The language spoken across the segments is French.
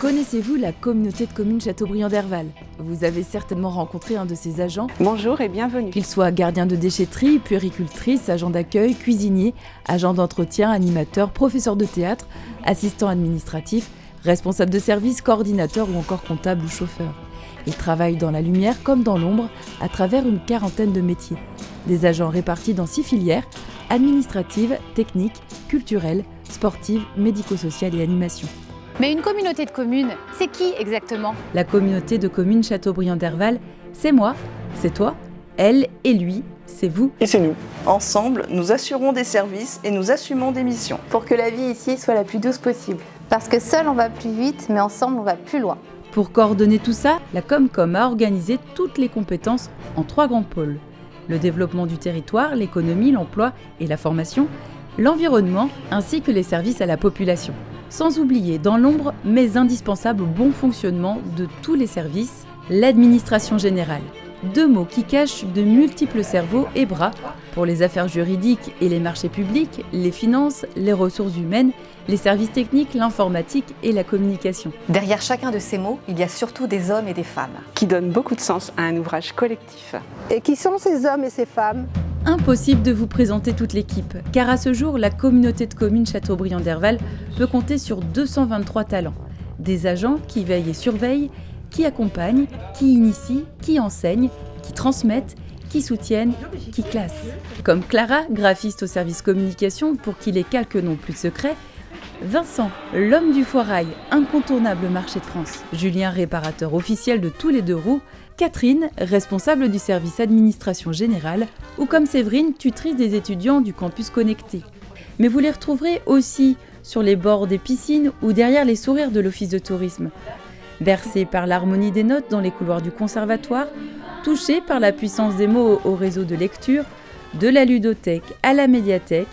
Connaissez-vous la communauté de communes Châteaubriand d'Herval Vous avez certainement rencontré un de ses agents. Bonjour et bienvenue. Qu'il soit gardien de déchetterie, puéricultrice, agent d'accueil, cuisinier, agent d'entretien, animateur, professeur de théâtre, assistant administratif, responsable de service, coordinateur ou encore comptable ou chauffeur. Il travaille dans la lumière comme dans l'ombre à travers une quarantaine de métiers. Des agents répartis dans six filières administratives, techniques, culturelles, sportives, médico-sociales et animation. Mais une communauté de communes, c'est qui exactement? La communauté de communes Châteaubriand d'Herval, c'est moi, c'est toi, elle et lui, c'est vous. Et c'est nous. Ensemble, nous assurons des services et nous assumons des missions. Pour que la vie ici soit la plus douce possible. Parce que seul on va plus vite, mais ensemble on va plus loin. Pour coordonner tout ça, la Comcom a organisé toutes les compétences en trois grands pôles. Le développement du territoire, l'économie, l'emploi et la formation, l'environnement ainsi que les services à la population sans oublier dans l'ombre mais indispensable au bon fonctionnement de tous les services, l'administration générale. Deux mots qui cachent de multiples cerveaux et bras pour les affaires juridiques et les marchés publics, les finances, les ressources humaines, les services techniques, l'informatique et la communication. Derrière chacun de ces mots, il y a surtout des hommes et des femmes. Qui donnent beaucoup de sens à un ouvrage collectif. Et qui sont ces hommes et ces femmes? Impossible de vous présenter toute l'équipe, car à ce jour, la communauté de communes Châteaubriand d'Herval peut compter sur 223 talents. Des agents qui veillent et surveillent, qui accompagnent, qui initient, qui enseignent, qui transmettent, qui soutiennent, qui classent. Comme Clara, graphiste au service communication pour qui les calques n'ont plus de secret, Vincent, l'homme du foirail, incontournable marché de France. Julien, réparateur officiel de tous les deux roues. Catherine, responsable du service administration générale. Ou comme Séverine, tutrice des étudiants du campus connecté. Mais vous les retrouverez aussi sur les bords des piscines ou derrière les sourires de l'office de tourisme. Bercés par l'harmonie des notes dans les couloirs du conservatoire, touchés par la puissance des mots au réseau de lecture, de la ludothèque à la médiathèque,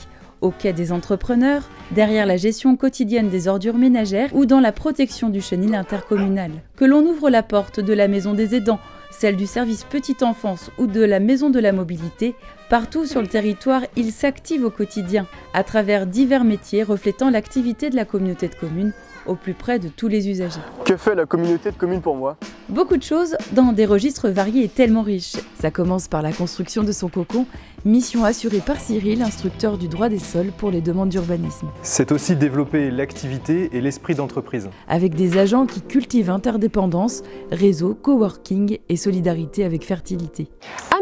au quai des entrepreneurs, derrière la gestion quotidienne des ordures ménagères ou dans la protection du chenil intercommunal. Que l'on ouvre la porte de la maison des aidants, celle du service petite enfance ou de la maison de la mobilité, partout sur le territoire, il s'active au quotidien à travers divers métiers reflétant l'activité de la communauté de communes au plus près de tous les usagers. Que fait la communauté de communes pour moi? Beaucoup de choses dans des registres variés et tellement riches. Ça commence par la construction de son cocon, mission assurée par Cyril, instructeur du droit des sols pour les demandes d'urbanisme. C'est aussi développer l'activité et l'esprit d'entreprise. Avec des agents qui cultivent interdépendance, réseau, coworking et solidarité avec fertilité.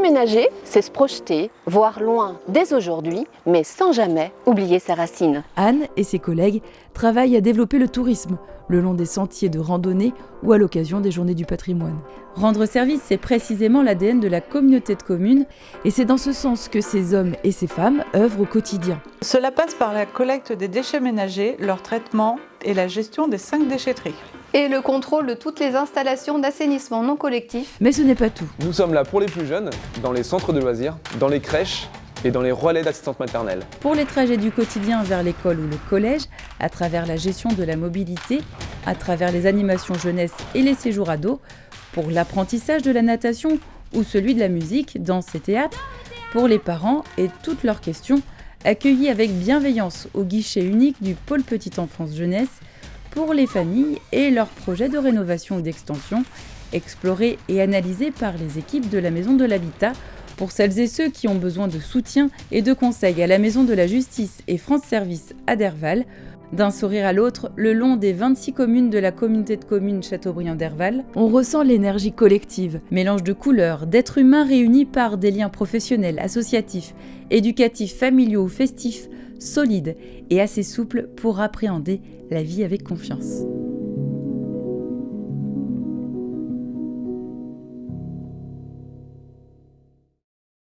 Aménager, c'est se projeter, voir loin dès aujourd'hui, mais sans jamais oublier ses racines. Anne et ses collègues travaillent à développer le tourisme le long des sentiers de randonnée ou à l'occasion des journées du patrimoine. Rendre service, c'est précisément l'ADN de la communauté de communes et c'est dans ce sens que ces hommes et ces femmes œuvrent au quotidien. Cela passe par la collecte des déchets ménagers, leur traitement et la gestion des cinq déchetteries. Et le contrôle de toutes les installations d'assainissement non collectif. Mais ce n'est pas tout. Nous sommes là pour les plus jeunes, dans les centres de loisirs, dans les crèches et dans les relais d'assistantes maternelles. Pour les trajets du quotidien vers l'école ou le collège, à travers la gestion de la mobilité, à travers les animations jeunesse et les séjours ados, pour l'apprentissage de la natation ou celui de la musique, danse et théâtre, pour les parents et toutes leurs questions, accueillis avec bienveillance au guichet unique du pôle petite enfance jeunesse, pour les familles et leurs projets de rénovation ou d'extension, explorés et analysés par les équipes de la Maison de l'Habitat. Pour celles et ceux qui ont besoin de soutien et de conseils à la Maison de la Justice et France Service à Derval, d'un sourire à l'autre, le long des 26 communes de la communauté de communes Châteaubriand d'Herval, on ressent l'énergie collective, mélange de couleurs, d'êtres humains réunis par des liens professionnels, associatifs, éducatifs, familiaux ou festifs, solides et assez souples pour appréhender la vie avec confiance.